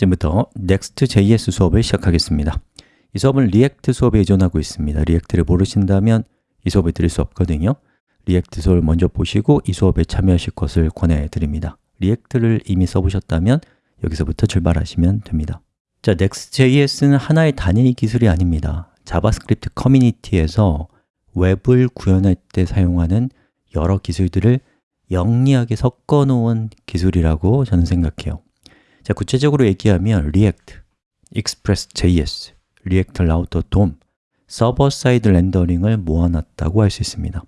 지금부터 Next.js 수업을 시작하겠습니다. 이 수업은 React 수업에 의존하고 있습니다. React를 모르신다면 이 수업을 들을 수 없거든요. React 수업을 먼저 보시고 이 수업에 참여하실 것을 권해드립니다. React를 이미 써보셨다면 여기서부터 출발하시면 됩니다. 자, Next.js는 하나의 단일 기술이 아닙니다. JavaScript 커뮤니티에서 웹을 구현할 때 사용하는 여러 기술들을 영리하게 섞어 놓은 기술이라고 저는 생각해요 자, 구체적으로 얘기하면 React, Express.js, React Router DOM, server side rendering을 모아놨다고 할 수 있습니다.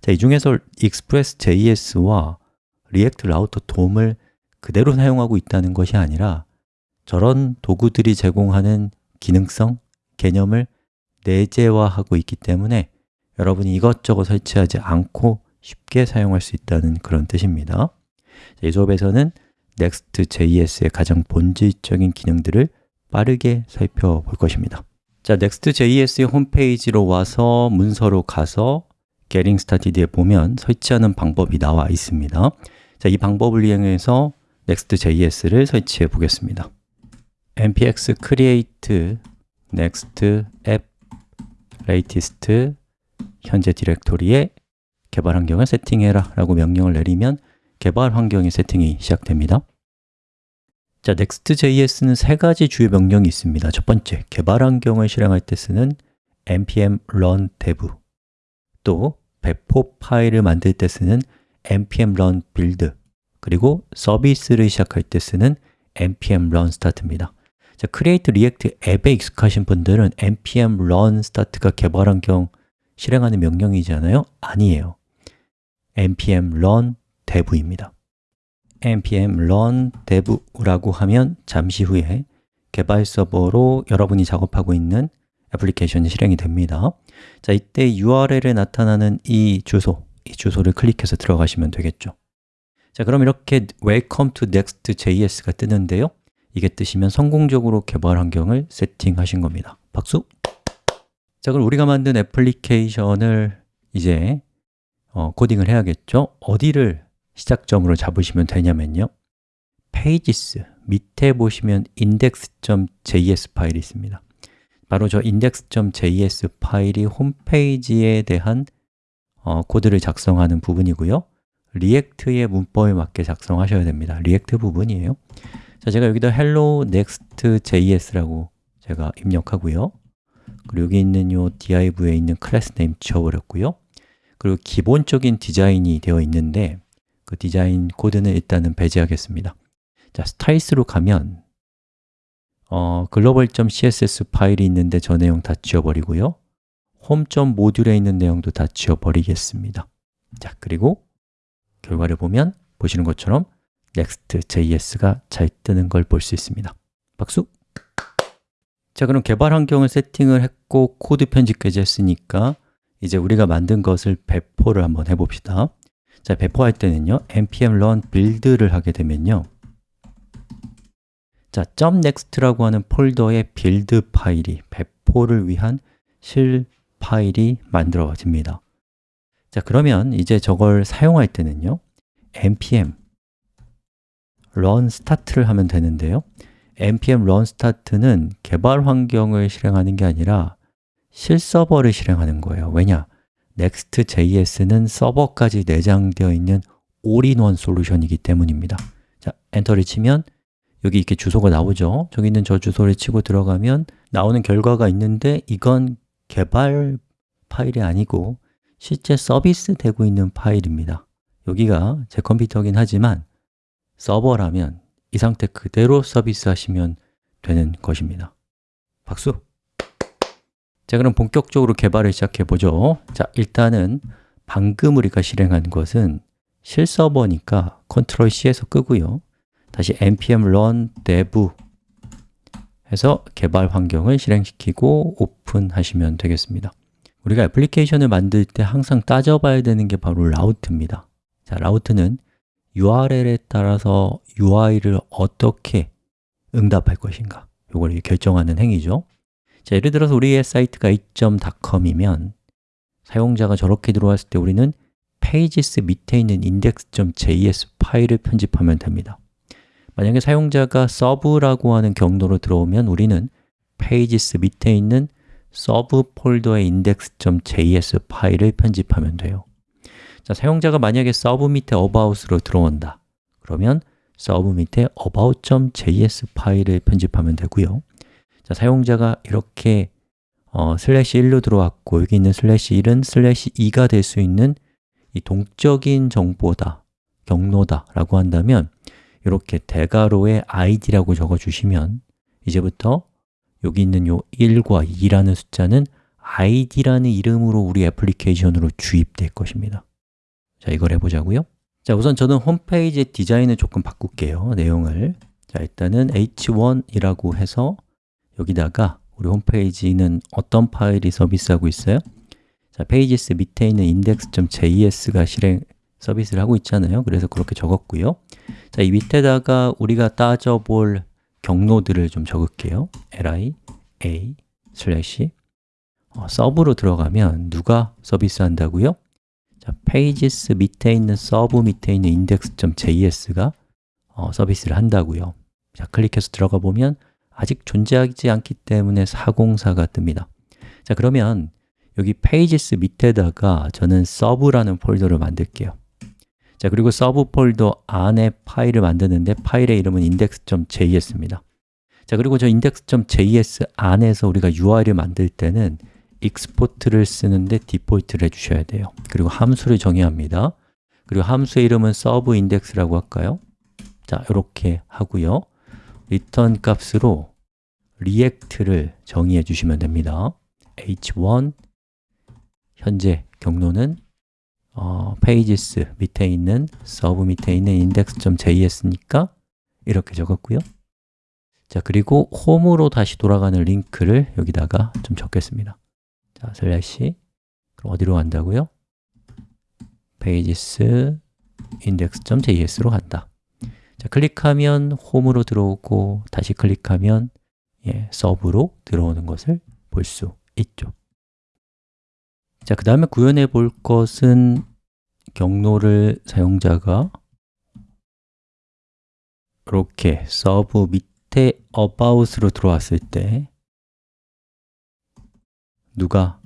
자, 이 중에서 Express.js와 React Router DOM을 그대로 사용하고 있다는 것이 아니라 저런 도구들이 제공하는 기능성, 개념을 내재화하고 있기 때문에 여러분이 이것저것 설치하지 않고 쉽게 사용할 수 있다는 그런 뜻입니다. 이 수업에서는 Next.js의 가장 본질적인 기능들을 빠르게 살펴볼 것입니다. 자, Next.js의 홈페이지로 와서 문서로 가서 Getting Started에 보면 설치하는 방법이 나와 있습니다. 자, 이 방법을 이용해서 Next.js를 설치해 보겠습니다. Npx create next app latest 현재 디렉토리에 개발 환경을 세팅해라 라고 명령을 내리면 개발 환경의 세팅이 시작됩니다. 자, Next.js는 세 가지 주요 명령이 있습니다. 첫 번째, 개발 환경을 실행할 때 쓰는 npm run dev. 또 배포 파일을 만들 때 쓰는 npm run build. 그리고 서비스를 시작할 때 쓰는 npm run start입니다. 자, Create React 앱에 익숙하신 분들은 npm run start가 개발 환경 실행하는 명령이잖아요? 아니에요. npm run dev입니다. Npm run dev라고 하면 잠시 후에 개발 서버로 여러분이 작업하고 있는 애플리케이션이 실행이 됩니다. 자, 이때 URL에 나타나는 이 주소, 이 주소를 클릭해서 들어가시면 되겠죠. 자, 그럼 이렇게 Welcome to Next.js가 뜨는데요. 이게 뜨시면 성공적으로 개발 환경을 세팅하신 겁니다. 박수! 자, 그럼 우리가 만든 애플리케이션을 이제 어, 코딩을 해야겠죠? 어디를 시작점으로 잡으시면 되냐면요. pages, 밑에 보시면 index.js 파일이 있습니다. 바로 저 index.js 파일이 홈페이지에 대한 어, 코드를 작성하는 부분이고요. React의 문법에 맞게 작성하셔야 됩니다. React 부분이에요. 자, 제가 여기다 hello next.js라고 제가 입력하고요. 그리고 여기 있는 요 div에 있는 className 지워버렸고요. 그리고 기본적인 디자인이 되어 있는데 그 디자인 코드는 일단은 배제하겠습니다. 자, styles로 가면 어, global.css 파일이 있는데 저 내용 다 지워버리고요. home.module에 있는 내용도 다 지워버리겠습니다. 자, 그리고 결과를 보면 보시는 것처럼 next.js가 잘 뜨는 걸 볼 수 있습니다. 박수! 자, 그럼 개발 환경을 세팅을 했고 코드 편집까지 했으니까 이제 우리가 만든 것을 배포를 한번 해봅시다 자, 배포할 때는요 npm run build를 하게 되면요. 자, .next라고 하는 폴더에 build 파일이 배포를 위한 실 파일이 만들어집니다. 자, 그러면 이제 저걸 사용할 때는요 npm run start를 하면 되는데요. Npm run start는 개발 환경을 실행하는 게 아니라 실서버를 실행하는 거예요. 왜냐? Next.js는 서버까지 내장되어 있는 올인원 솔루션이기 때문입니다. 자, 엔터를 치면 여기 이렇게 주소가 나오죠. 저기 있는 저 주소를 치고 들어가면 나오는 결과가 있는데 이건 개발 파일이 아니고 실제 서비스 되고 있는 파일입니다. 여기가 제 컴퓨터긴 하지만 서버라면 이 상태 그대로 서비스 하시면 되는 것입니다. 박수! 자, 그럼 본격적으로 개발을 시작해 보죠. 자, 일단은 방금 우리가 실행한 것은 실서버니까 컨트롤 C에서 끄고요. 다시 npm run dev 해서 개발 환경을 실행시키고 오픈하시면 되겠습니다. 우리가 애플리케이션을 만들 때 항상 따져봐야 되는 게 바로 라우트입니다. 자, 라우트는 URL에 따라서 UI를 어떻게 응답할 것인가. 이걸 결정하는 행위죠 자, 예를 들어서 우리의 사이트가 a.com이면 사용자가 저렇게 들어왔을 때 우리는 pages 밑에 있는 index.js 파일을 편집하면 됩니다. 만약에 사용자가 sub라고 하는 경로로 들어오면 우리는 pages 밑에 있는 sub 폴더의 index.js 파일을 편집하면 돼요. 자, 사용자가 만약에 sub 밑에 about으로 들어온다. 그러면 sub 밑에 about.js 파일을 편집하면 되고요 자, 사용자가 이렇게 어, 슬래시 1로 들어왔고 여기 있는 슬래시 1은 슬래시 2가 될 수 있는 이 동적인 정보다, 경로다 라고 한다면 이렇게 대괄호에 id라고 적어주시면 이제부터 여기 있는 요 1과 2라는 숫자는 id라는 이름으로 우리 애플리케이션으로 주입될 것입니다. 자, 이걸 해보자고요. 자, 우선 저는 홈페이지 디자인을 조금 바꿀게요 내용을. 자, 일단은 h1이라고 해서 여기다가 우리 홈페이지는 어떤 파일이 서비스하고 있어요? 자, pages 밑에 있는 index.js가 실행 서비스를 하고 있잖아요 그래서 그렇게 적었고요 자, 이 밑에다가 우리가 따져볼 경로들을 좀 적을게요 li, a, 슬래시 어, sub로 들어가면 누가 서비스 한다고요? 자, pages 밑에 있는 sub 밑에 있는 index.js가 어, 서비스를 한다고요 자, 클릭해서 들어가 보면 아직 존재하지 않기 때문에 404가 뜹니다. 자, 그러면 여기 pages 밑에다가 저는 sub라는 폴더를 만들게요. 자, 그리고 sub 폴더 안에 파일을 만드는데 파일의 이름은 index.js입니다. 자, 그리고 저 index.js 안에서 우리가 UI를 만들 때는 export를 쓰는데 default를 해주셔야 돼요. 그리고 함수를 정해야 합니다. 그리고 함수의 이름은 sub index라고 할까요? 자, 이렇게 하고요 return 값으로 React를 정의해 주시면 됩니다. H1 현재 경로는 어, pages 밑에 있는 sub 밑에 있는 index.js니까 이렇게 적었고요. 자, 그리고 홈으로 다시 돌아가는 링크를 여기다가 좀 적겠습니다. 자, 슬래시. 그럼 어디로 간다고요? pages index.js로 간다 자, 클릭하면 홈으로 들어오고 다시 클릭하면 예, sub로 들어오는 것을 볼 수 있죠. 자, 그 다음에 구현해 볼 것은 경로를 사용자가 이렇게 sub 밑에 about으로 들어왔을 때 누가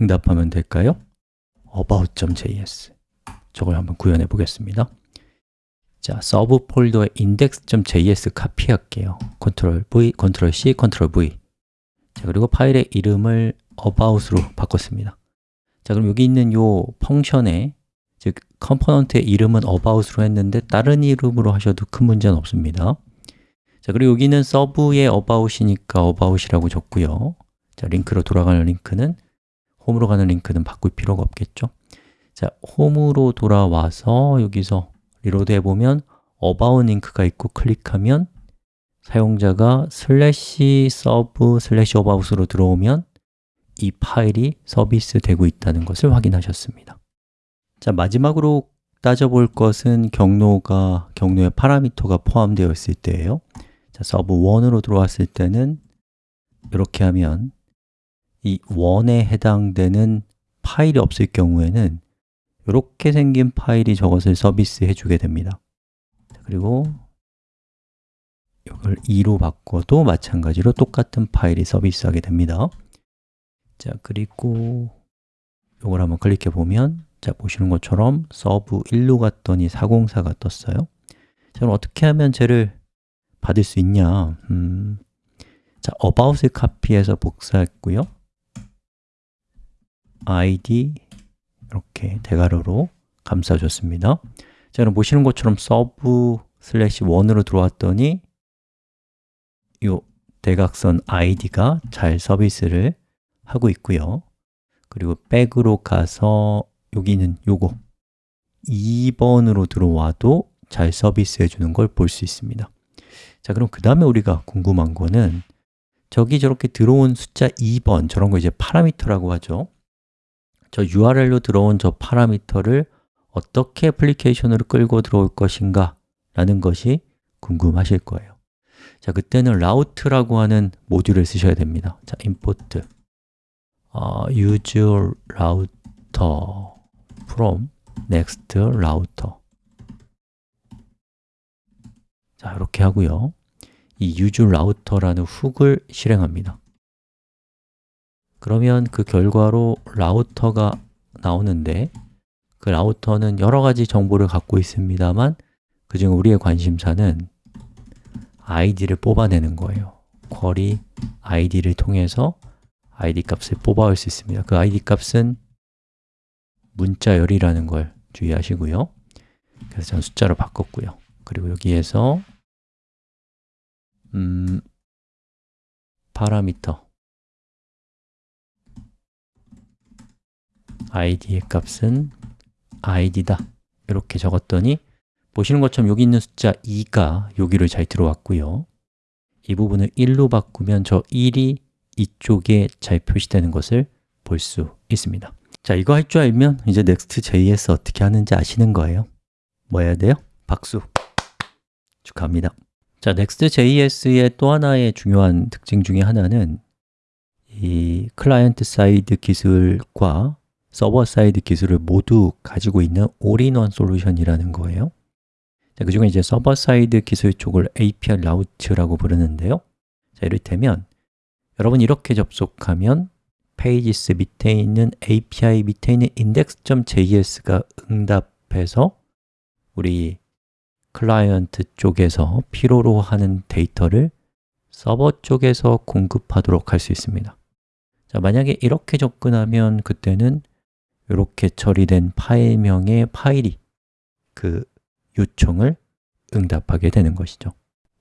응답하면 될까요? about.js 저걸 한번 구현해 보겠습니다 자, sub 폴더에 index.js 카피할게요. control V, control C, control V. 자, 그리고 파일의 이름을 about으로 바꿨습니다. 자, 그럼 여기 있는 요 function에 즉 component의 이름은 about으로 했는데 다른 이름으로 하셔도 큰 문제는 없습니다. 자, 그리고 여기는 sub의 about이니까 about이라고 줬고요. 자, 링크로 돌아가는 링크는 홈으로 가는 링크는 바꿀 필요가 없겠죠? 자, 홈으로 돌아와서 여기서 reload 해보면 about 링크가 있고 클릭하면 사용자가 slash sub slash about으로 들어오면 이 파일이 서비스 되고 있다는 것을 확인하셨습니다. 자, 마지막으로 따져볼 것은 경로가, 경로의 파라미터가 포함되어 있을 때예요. 자, sub 1으로 들어왔을 때는 이렇게 하면 이 1에 해당되는 파일이 없을 경우에는 이렇게 생긴 파일이 저것을 서비스해 주게 됩니다. 그리고 이걸 2로 바꿔도 마찬가지로 똑같은 파일이 서비스하게 됩니다. 자, 그리고 이걸 한번 클릭해 보면 자, 보시는 것처럼 sub 1로 갔더니 404가 떴어요. 자, 그럼 어떻게 하면 쟤를 받을 수 있냐? 음, 자, about을 카피해서 복사했고요. id 이렇게 대괄호로 감싸줬습니다. 자, 그럼 보시는 것처럼 sub slash 1으로 들어왔더니 이 대괄호 id가 잘 서비스를 하고 있고요. 그리고 back으로 가서 여기는 요거 2번으로 들어와도 잘 서비스해 주는 걸 볼 수 있습니다. 자, 그럼 그 다음에 우리가 궁금한 거는 저기 저렇게 들어온 숫자 2번, 저런 거 이제 파라미터라고 하죠 저 URL로 들어온 저 파라미터를 어떻게 애플리케이션으로 끌고 들어올 것인가 라는 것이 궁금하실 거예요. 자, 그때는 route라고 하는 모듈을 쓰셔야 됩니다. 자, import 어, use router from next router. 자, 이렇게 하고요. 이 use router라는 훅을 실행합니다 그러면 그 결과로 라우터가 나오는데 그 라우터는 여러 가지 정보를 갖고 있습니다만 그중 우리의 관심사는 id를 뽑아내는 거예요. 쿼리 id를 통해서 id 값을 뽑아올 수 있습니다. 그 id 값은 문자열이라는 걸 주의하시고요. 그래서 저는 숫자로 바꿨고요. 그리고 여기에서 음, 파라미터 id의 값은 id다. 이렇게 적었더니 보시는 것처럼 여기 있는 숫자 2가 여기로 잘 들어왔고요. 이 부분을 1로 바꾸면 저 1이 이쪽에 잘 표시되는 것을 볼 수 있습니다. 자, 이거 할 줄 알면 이제 Next.js 어떻게 하는지 아시는 거예요? 뭐 해야 돼요? 박수! 축하합니다. 자, Next.js의 또 하나의 중요한 특징 중에 하나는 이 client side 기술과 server side 기술을 모두 가지고 있는 all-in-one solution이라는 거예요. 자, 그 중에 이제 server side 기술 쪽을 API route라고 부르는데요. 자, 이를테면 여러분 이렇게 접속하면 pages 밑에 있는 API 밑에 있는 index.js가 응답해서 우리 클라이언트 쪽에서 필요로 하는 데이터를 서버 쪽에서 공급하도록 할 수 있습니다. 자, 만약에 이렇게 접근하면 그때는 이렇게 처리된 파일명의 파일이 그 요청을 응답하게 되는 것이죠.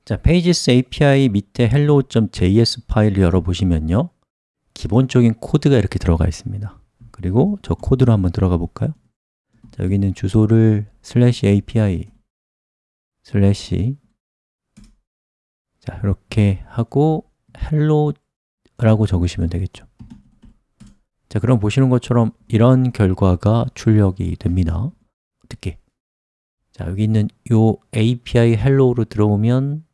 자, Pages API 밑에 hello.js 파일을 열어보시면요. 기본적인 코드가 이렇게 들어가 있습니다. 그리고 저 코드로 한번 들어가 볼까요? 자, 여기 있는 주소를 slash API slash. 자, 이렇게 하고 hello라고 적으시면 되겠죠 자, 그럼 보시는 것처럼 이런 결과가 출력이 됩니다 어떻게? 자, 여기 있는 이 API hello로 들어오면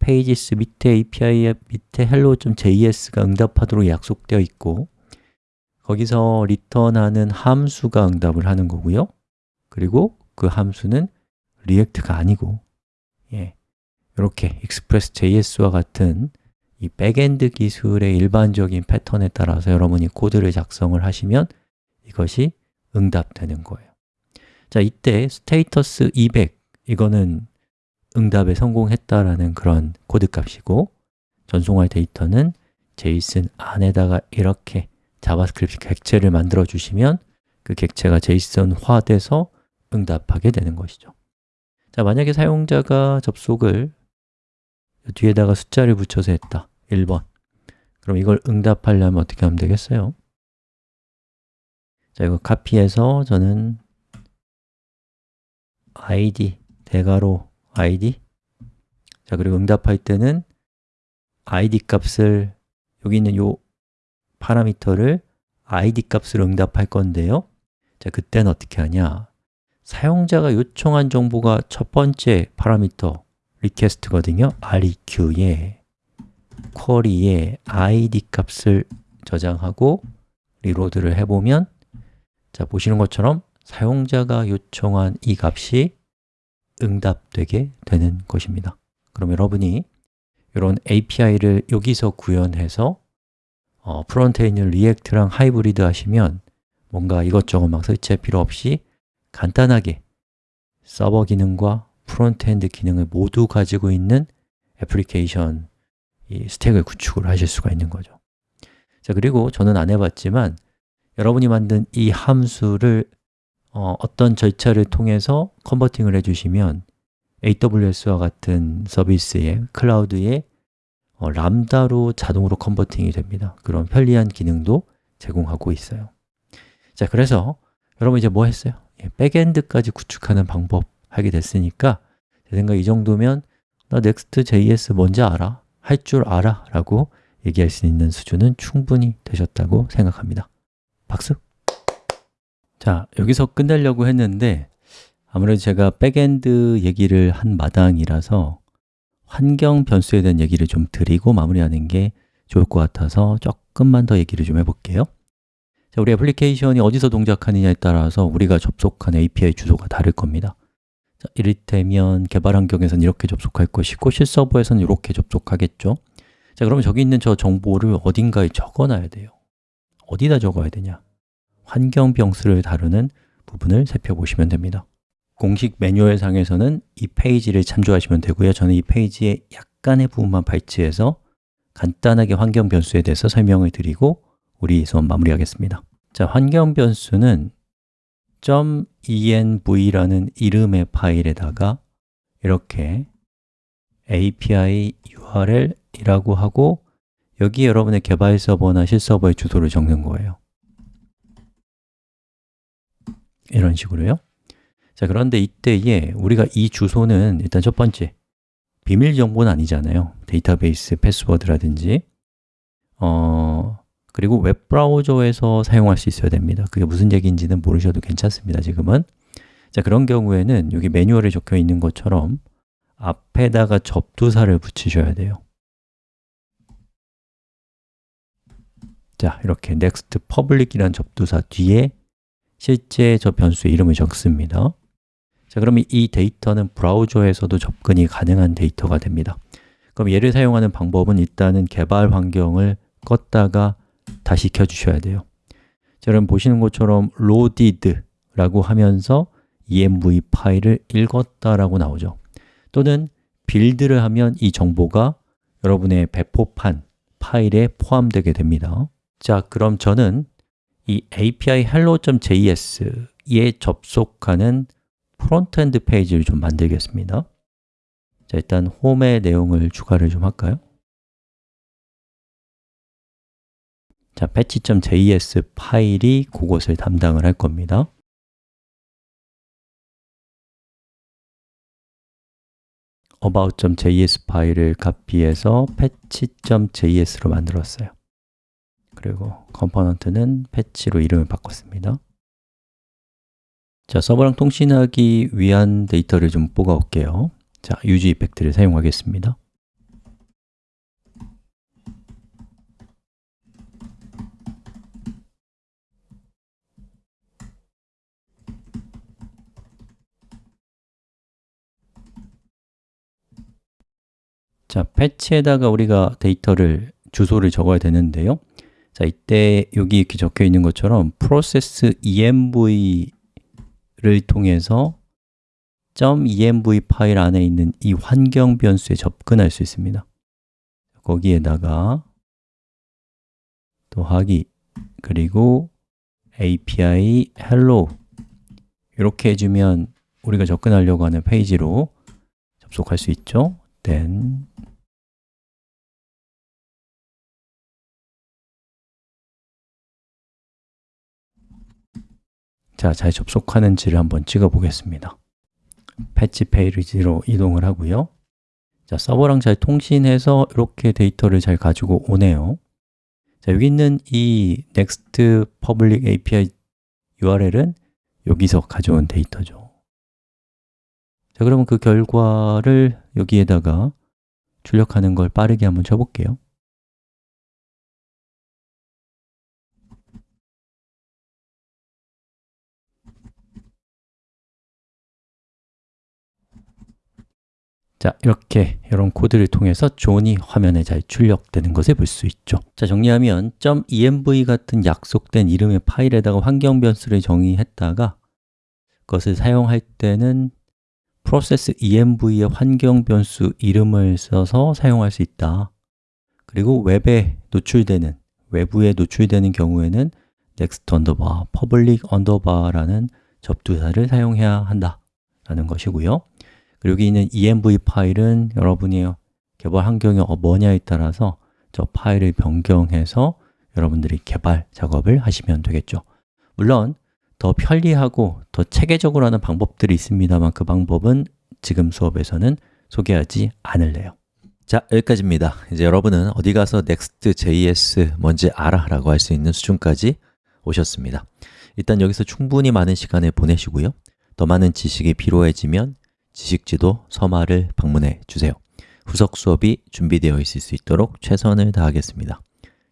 pages 밑에 API 밑에 hello.js가 응답하도록 약속되어 있고 거기서 리턴하는 함수가 응답을 하는 거고요 그리고 그 함수는 React가 아니고 예, 이렇게 express.js와 같은 이 backend 기술의 일반적인 패턴에 따라서 여러분이 코드를 작성을 하시면 이것이 응답되는 거예요. 자, 이때 status 200 이거는 응답에 성공했다라는 그런 코드 값이고 전송할 데이터는 JSON 안에다가 이렇게 JavaScript 객체를 만들어 주시면 그 객체가 제이슨화 돼서 응답하게 되는 것이죠. 자, 만약에 사용자가 접속을 뒤에다가 숫자를 붙여서 했다 1번. 그럼 이걸 응답하려면 어떻게 하면 되겠어요? 자, 이거 카피해서 저는 id, 대괄호 id 자, 그리고 응답할 때는 id 값을 여기 있는 요 파라미터를 id 값을 응답할 건데요. 자, 그때는 어떻게 하냐? 사용자가 요청한 정보가 첫 번째 파라미터 request거든요. req에 query에 id 값을 저장하고 reload를 해보면 자, 보시는 것처럼 사용자가 요청한 이 값이 응답되게 되는 것입니다. 그럼 여러분이 이런 API를 여기서 구현해서 어, front에 있는 React랑 하이브리드 하시면 뭔가 이것저것 막 설치할 필요 없이 간단하게 서버 기능과 frontend 기능을 모두 가지고 있는 애플리케이션 이 stack을 구축을 하실 수가 있는 거죠 자 그리고 저는 안 해봤지만 여러분이 만든 이 함수를 어떤 절차를 통해서 converting을 해주시면 AWS와 같은 서비스의 클라우드에 어, 람다로 자동으로 컨버팅이 됩니다 그런 편리한 기능도 제공하고 있어요 자, 그래서 여러분 이제 뭐 했어요? 예, 백엔드까지 구축하는 방법 하게 됐으니까 제 생각 이 정도면 나 Next.js 뭔지 알아? 할 줄 알아? 라고 얘기할 수 있는 수준은 충분히 되셨다고 생각합니다 박수! 자, 여기서 끝내려고 했는데 아무래도 제가 backend 얘기를 한 마당이라서 환경 변수에 대한 얘기를 좀 드리고 마무리하는 게 좋을 것 같아서 조금만 더 얘기를 좀 해볼게요 자, 우리 애플리케이션이 어디서 동작하느냐에 따라서 우리가 접속한 API 주소가 다를 겁니다 자, 이를테면 개발 환경에서는 이렇게 접속할 것이고 실서버에서는 이렇게 접속하겠죠. 자, 그러면 저기 있는 저 정보를 어딘가에 적어놔야 돼요. 어디다 적어야 되냐? 환경 변수를 다루는 부분을 살펴보시면 됩니다. 공식 매뉴얼 상에서는 이 페이지를 참조하시면 되고요. 저는 이 페이지의 약간의 부분만 발치해서 간단하게 환경 변수에 대해서 설명을 드리고 우리 수업 마무리하겠습니다. 자, 환경 변수는 .env라는 이름의 파일에다가 이렇게 api url이라고 하고 여기 여러분의 개발 서버나 실서버의 주소를 적는 거예요. 이런 식으로요. 자 그런데 이때에 우리가 이 주소는 일단 첫 번째 비밀 정보는 아니잖아요. 데이터베이스 패스워드라든지. 어, 그리고 웹브라우저에서 사용할 수 있어야 됩니다. 그게 무슨 얘기인지는 모르셔도 괜찮습니다 지금은. 자 그런 경우에는 여기 매뉴얼에 적혀 있는 것처럼 앞에다가 접두사를 붙이셔야 돼요. 자, 이렇게 next public이라는 접두사 뒤에 실제 저 변수의 이름을 적습니다. 자, 그러면 이 데이터는 브라우저에서도 접근이 가능한 데이터가 됩니다. 그럼 얘를 사용하는 방법은 일단은 개발 환경을 껐다가 다시 켜주셔야 돼요. 자, 그럼 보시는 것처럼 loaded라고 하면서 env 파일을 읽었다라고 나오죠. 또는 빌드를 하면 이 정보가 여러분의 배포판 파일에 포함되게 됩니다. 자, 그럼 저는 이 api hello.js에 접속하는 frontend 페이지를 좀 만들겠습니다. 자, 일단 홈의 내용을 추가를 좀 할까요? 자, patch.js 파일이 그것을 담당을 할 겁니다. about.js 파일을 카피해서 fetch.js로 만들었어요. 그리고 component는 fetch로 이름을 바꿨습니다. 자, 서버랑 통신하기 위한 데이터를 좀 뽑아 올게요. 자, useEffect를 사용하겠습니다 자, 패치에다가 우리가 데이터를 주소를 적어야 되는데요. 자, 이때 여기 이렇게 적혀 있는 것처럼 process env를 통해서 .env 파일 안에 있는 이 환경 변수에 접근할 수 있습니다. 거기에다가 더하기 그리고 api hello 이렇게 해주면 우리가 접근하려고 하는 페이지로 접속할 수 있죠? then 자, 잘 접속하는지를 한번 찍어 보겠습니다. fetch 페이지로 이동을 하고요. 자, 서버랑 잘 통신해서 이렇게 데이터를 잘 가지고 오네요. 자, 여기 있는 이 next public API URL은 여기서 가져온 데이터죠. 자, 그러면 그 결과를 여기에다가 출력하는 걸 빠르게 한번 쳐볼게요 자, 이렇게 이런 코드를 통해서 JSON이 화면에 잘 출력되는 것을 볼 수 있죠. 자, 정리하면 .env 같은 약속된 이름의 파일에다가 환경 변수를 정의했다가 그것을 사용할 때는 process env의 환경 변수 이름을 써서 사용할 수 있다. 그리고 웹에 노출되는, 외부에 노출되는 경우에는 next underbar, public underbar라는 접두사를 사용해야 한다 라는 것이고요 여기 있는 env 파일은 여러분이 개발 환경이 뭐냐에 따라서 저 파일을 변경해서 여러분들이 개발 작업을 하시면 되겠죠. 물론 더 편리하고 더 체계적으로 하는 방법들이 있습니다만 그 방법은 지금 수업에서는 소개하지 않을래요. 자, 여기까지입니다. 이제 여러분은 어디 가서 Next.js 뭔지 알아? 라고 할 수 있는 수준까지 오셨습니다. 일단 여기서 충분히 많은 시간을 보내시고요. 더 많은 지식이 필요해지면 지식지도 서마를 방문해 주세요. 후속 수업이 준비되어 있을 수 있도록 최선을 다하겠습니다.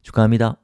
축하합니다.